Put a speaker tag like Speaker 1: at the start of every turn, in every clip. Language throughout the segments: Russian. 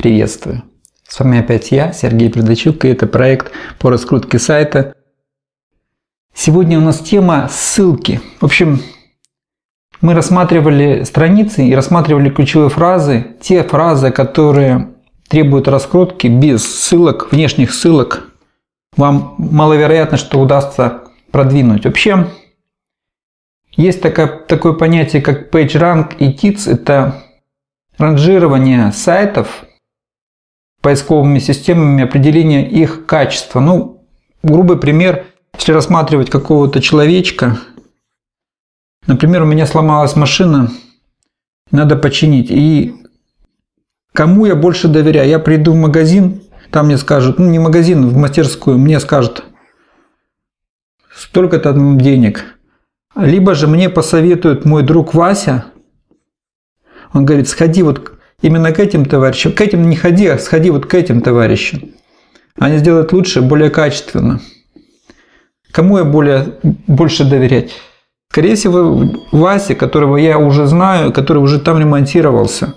Speaker 1: Приветствую! С вами опять я, Сергей Предачук, и это проект по раскрутке сайта. Сегодня у нас тема ссылки. В общем, мы рассматривали страницы и рассматривали ключевые фразы, те фразы, которые требуют раскрутки без ссылок, внешних ссылок. Вам маловероятно, что удастся продвинуть. Вообще, есть такое, такое понятие, как PageRank и TITS. Это ранжирование сайтов поисковыми системами, определение их качества. Ну, грубый пример, если рассматривать какого-то человечка, например, у меня сломалась машина, надо починить, и кому я больше доверяю? Я приду в магазин, там мне скажут, ну не магазин, в мастерскую, мне скажут, столько-то денег. Либо же мне посоветует мой друг Вася, он говорит, сходи вот именно к этим товарищам, к этим не ходи, а сходи вот к этим товарищам. Они сделают лучше, более качественно. Кому я более, больше доверять? Скорее всего, Васе, которого я уже знаю, который уже там ремонтировался.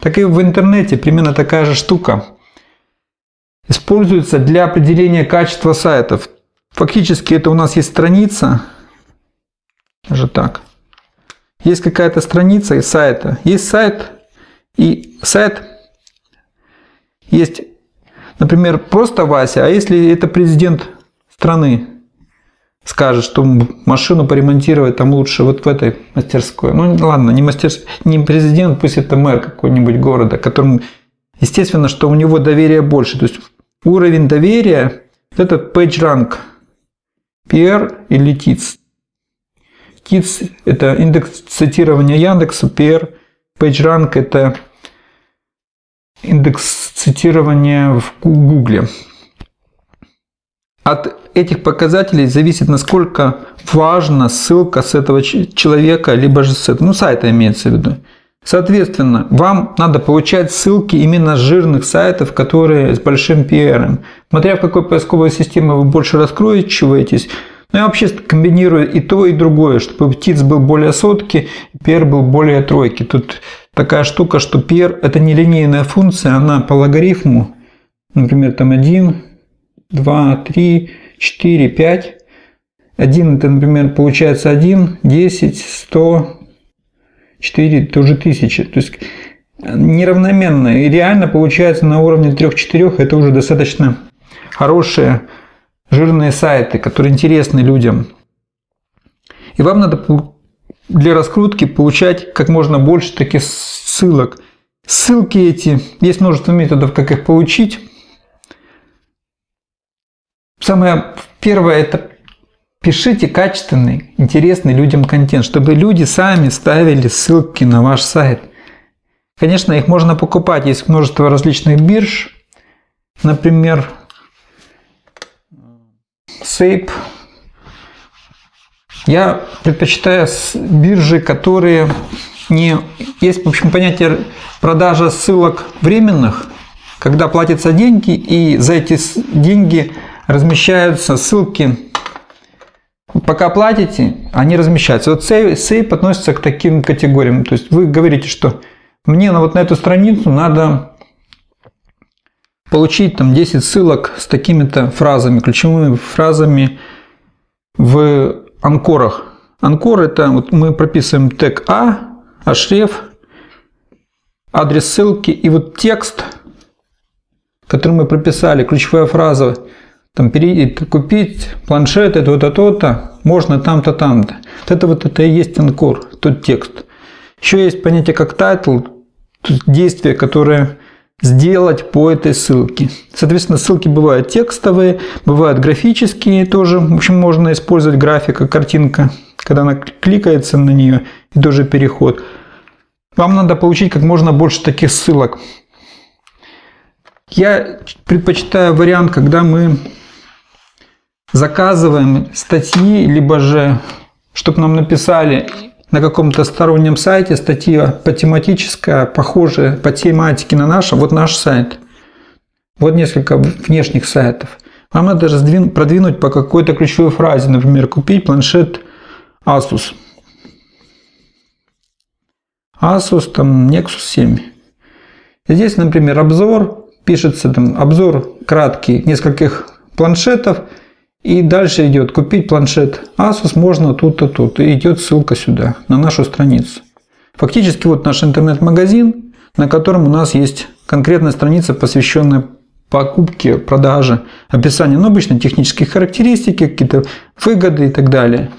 Speaker 1: Так и в интернете примерно такая же штука. Используется для определения качества сайтов. Фактически это у нас есть страница, даже так. Есть какая-то страница из сайта. Есть сайт, и сайт есть, например, просто Вася, а если это президент страны скажет, что машину поремонтировать там лучше вот в этой мастерской. Ну ладно, не, мастер, не президент, пусть это мэр какой-нибудь города, которому, естественно, что у него доверие больше. То есть уровень доверия, это PageRank, PR или TITS. TITS – это индекс цитирования Яндекса, PR, PageRank – это индекс цитирования в Гугле. От этих показателей зависит, насколько важна ссылка с этого человека, либо же с этого, ну, сайта имеется в виду. Соответственно, вам надо получать ссылки именно с жирных сайтов, которые с большим PR. Смотря в какой поисковой системе вы больше раскроечиваетесь, но я вообще комбинирую и то, и другое, чтобы птиц был более сотки, PR был более тройки. Тут такая штука, что PR это не линейная функция, она по логарифму, например, там 1, 2, 3, 4, 5. 1 это, например, получается 1, 10, 100, 4, тоже 1000. То есть неравноменно. И реально получается на уровне 3-4 это уже достаточно хорошие жирные сайты, которые интересны людям. И вам надо для раскрутки получать как можно больше таких ссылок. Ссылки эти, есть множество методов, как их получить. Самое первое – это пишите качественный, интересный людям контент, чтобы люди сами ставили ссылки на ваш сайт. Конечно, их можно покупать, есть множество различных бирж, например, Сейп. Я предпочитаю биржи, которые не... Есть, в общем, понятие продажа ссылок временных, когда платятся деньги, и за эти деньги размещаются ссылки. Пока платите, они размещаются. Вот сейп относится к таким категориям. То есть вы говорите, что мне на вот на эту страницу надо получить там 10 ссылок с такими-то фразами, ключевыми фразами в анкорах. Анкор это вот мы прописываем тег А, href, адрес ссылки и вот текст, который мы прописали, ключевая фраза, там купить планшет, это то-то, то-то, можно там-то, там-то. Вот это вот это и есть анкор, тот текст. Еще есть понятие как title, действие, которое сделать по этой ссылке. Соответственно, ссылки бывают текстовые, бывают графические тоже. В общем, можно использовать графика, картинка, когда она кликается на нее, и тоже переход. Вам надо получить как можно больше таких ссылок. Я предпочитаю вариант, когда мы заказываем статьи, либо же, чтобы нам написали на каком-то стороннем сайте статья по тематическая, похожая по тематике на нашем, вот наш сайт. Вот несколько внешних сайтов. Вам надо раздвинуть, продвинуть по какой-то ключевой фразе, например, купить планшет Asus. Asus там Nexus 7. Здесь, например, обзор, пишется там обзор краткий нескольких планшетов, и дальше идет купить планшет Asus можно тут-то, тут. И идет ссылка сюда, на нашу страницу. Фактически вот наш интернет-магазин, на котором у нас есть конкретная страница, посвященная покупке, продаже, описанию, ну, обычно технические характеристики, какие-то выгоды и так далее.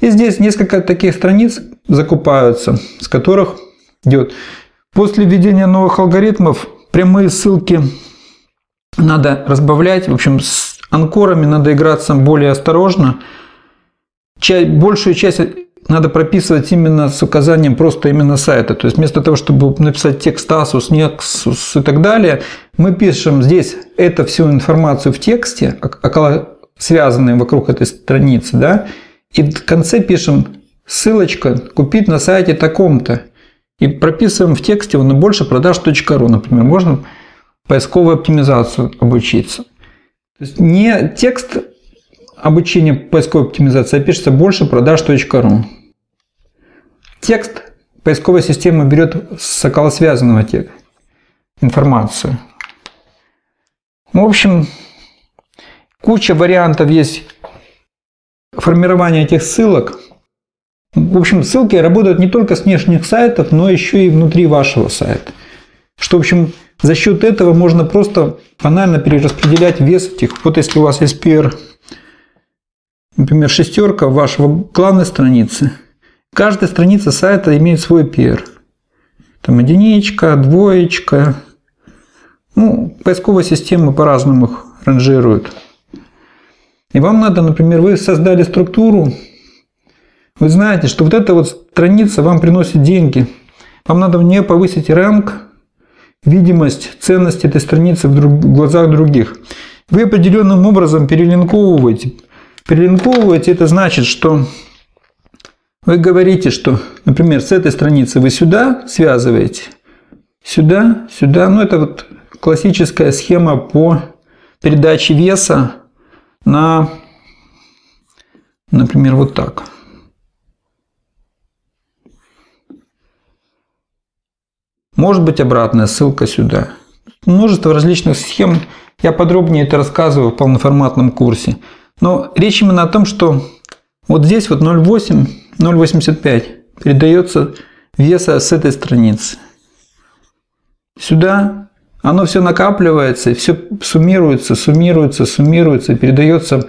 Speaker 1: И здесь несколько таких страниц закупаются, с которых идет. После введения новых алгоритмов прямые ссылки надо разбавлять. В общем, анкорами надо играться более осторожно. Большую часть надо прописывать именно с указанием просто именно сайта. То есть вместо того, чтобы написать текст Asus, Nexus и так далее, мы пишем здесь эту всю информацию в тексте, около связанные вокруг этой страницы, да, и в конце пишем ссылочка купить на сайте таком-то. И прописываем в тексте на больше продаж.ру, например, можно поисковую оптимизацию обучиться. То есть не текст обучения поисковой оптимизации, а пишется больше продаж.ру. Текст поисковая система берет с околосвязанного текста информацию. В общем, куча вариантов есть формирования этих ссылок. В общем, ссылки работают не только с внешних сайтов, но еще и внутри вашего сайта. Что, в общем, за счет этого можно просто банально перераспределять вес этих. Вот если у вас есть например, шестерка вашего главной страницы, каждая страница сайта имеет свой PR. Там единичка, двоечка. Ну, поисковые системы по-разному их ранжируют. И вам надо, например, вы создали структуру, вы знаете, что вот эта вот страница вам приносит деньги. Вам надо в нее повысить ранг, видимость, ценность этой страницы в, друг, в глазах других. Вы определенным образом перелинковываете. Перелинковываете это значит, что вы говорите, что, например, с этой страницы вы сюда связываете, сюда, сюда. Ну, это вот классическая схема по передаче веса на, например, вот так. Может быть обратная ссылка сюда. Множество различных схем. Я подробнее это рассказываю в полноформатном курсе. Но речь именно о том, что вот здесь вот 0,8, 0,85 передается веса с этой страницы. Сюда оно все накапливается, все суммируется, суммируется, суммируется, передается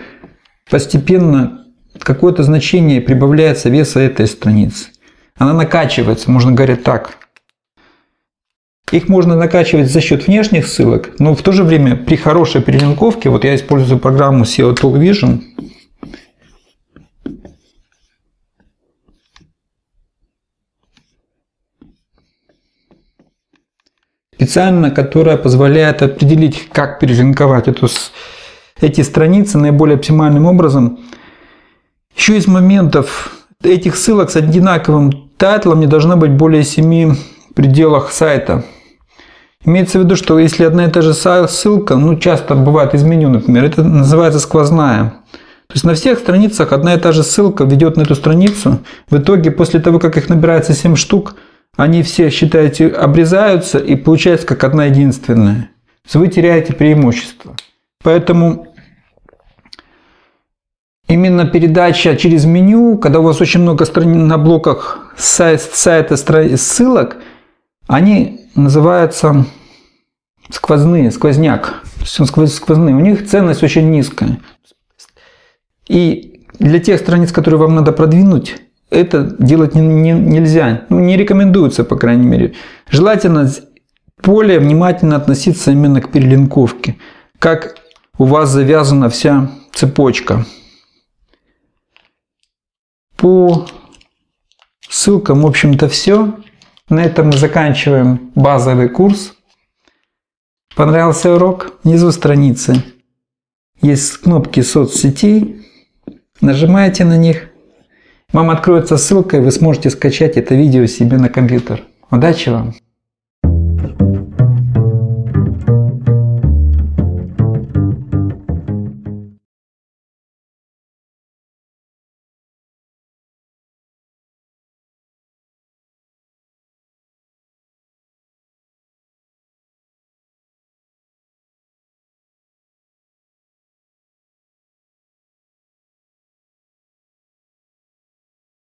Speaker 1: постепенно какое-то значение, прибавляется веса этой страницы. Она накачивается, можно говорить так. Их можно накачивать за счет внешних ссылок, но в то же время при хорошей перелинковке, вот я использую программу SEO Tool Vision, специально, которая позволяет определить, как перелинковать эту, эти страницы наиболее оптимальным образом. Еще из моментов этих ссылок с одинаковым тайтлом не должно быть более 7 в пределах сайта. Имеется в виду, что если одна и та же ссылка, ну часто бывает из меню, например, это называется сквозная. То есть на всех страницах одна и та же ссылка ведет на эту страницу. В итоге, после того, как их набирается 7 штук, они все, считаете, обрезаются и получается как одна единственная. Вы теряете преимущество. Поэтому именно передача через меню, когда у вас очень много страниц на блоках сайт, сайта ссылок, они называются сквозные, сквозняк. Сквозные. У них ценность очень низкая. И для тех страниц, которые вам надо продвинуть, это делать не, не, нельзя. Ну, не рекомендуется, по крайней мере. Желательно более внимательно относиться именно к перелинковке. Как у вас завязана вся цепочка. По ссылкам, в общем-то, все. На этом мы заканчиваем базовый курс. Понравился урок? Внизу страницы есть кнопки соцсетей. Нажимаете на них вам откроется ссылка, и вы сможете скачать это видео себе на компьютер. Удачи вам!